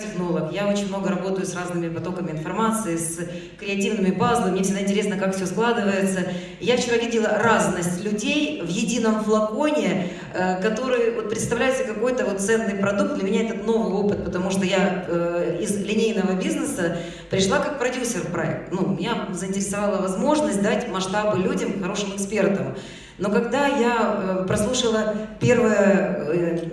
технолог. Я очень много работаю с разными потоками информации, с креативными пазлами. Мне всегда интересно, как все складывается. Я вчера видела разность людей в едином флаконе, э, который вот представляет себе какой-то вот ценный продукт. Для меня это новый опыт, потому что я э, из линейного бизнеса пришла как продюсер в проект. Ну, меня заинтересовала возможность дать масштабы людям, хорошим экспертам. Но когда я э, прослушала первую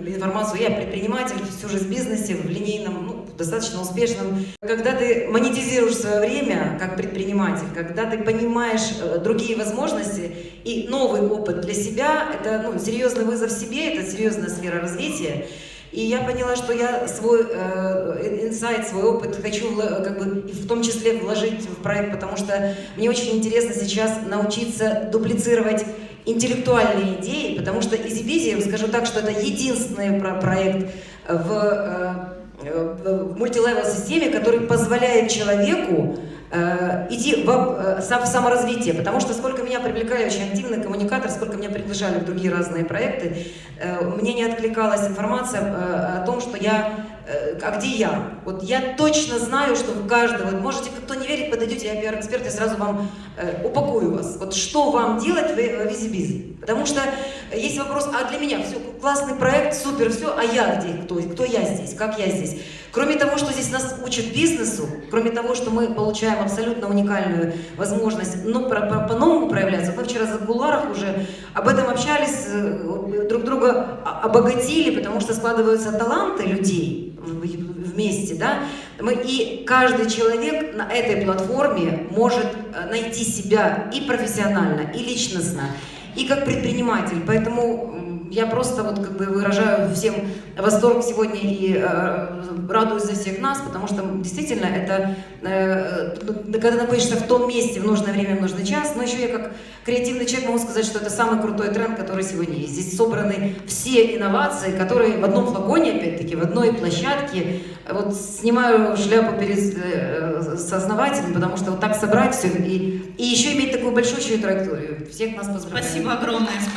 информацию, я предприниматель, всю жизнь в бизнесе, в линейном, ну, достаточно успешным. Когда ты монетизируешь свое время как предприниматель, когда ты понимаешь э, другие возможности и новый опыт для себя, это ну, серьезный вызов себе, это серьезная сфера развития. И я поняла, что я свой э, инсайт, свой опыт. Хочу как бы, в том числе вложить в проект, потому что мне очень интересно сейчас научиться дуплицировать интеллектуальные идеи, потому что EasyBizy, скажу так, что это единственный проект в э, Э, в мультилевел системе, который позволяет человеку э, идти в, в саморазвитие, потому что сколько меня привлекали очень активный коммуникатор, сколько меня приглашали в другие разные проекты, мне не откликалась информация о том, что я а где я? Вот я точно знаю, что в каждого, вот можете, кто не верит, подойдете, я пиар-эксперт, я сразу вам э, упакую вас. Вот что вам делать в, в Визибиз? Потому что есть вопрос, а для меня все, классный проект, супер, все, а я где? Кто, кто я здесь? Как я здесь? Кроме того, что здесь нас учат бизнесу, кроме того, что мы получаем абсолютно уникальную возможность ну, по-новому проявляться, мы вчера за куларах уже об этом общались, э, друг друга обогатили, потому что складываются таланты людей, вместе, да, мы, и каждый человек на этой платформе может э, найти себя и профессионально, и личностно, и как предприниматель, поэтому я просто вот как бы выражаю всем восторг сегодня и э, радуюсь за всех нас, потому что действительно это, э, когда находишься в том месте в нужное время, в нужный час, но еще я как креативный человек могу сказать, что это самый крутой тренд, который сегодня есть. Здесь собраны все инновации, которые в одном флаконе, опять-таки, в одной площадке. Вот снимаю шляпу перед э, сооснователем, потому что вот так собрать все и, и еще иметь такую большую траекторию. Всех нас поздравляю. Спасибо огромное.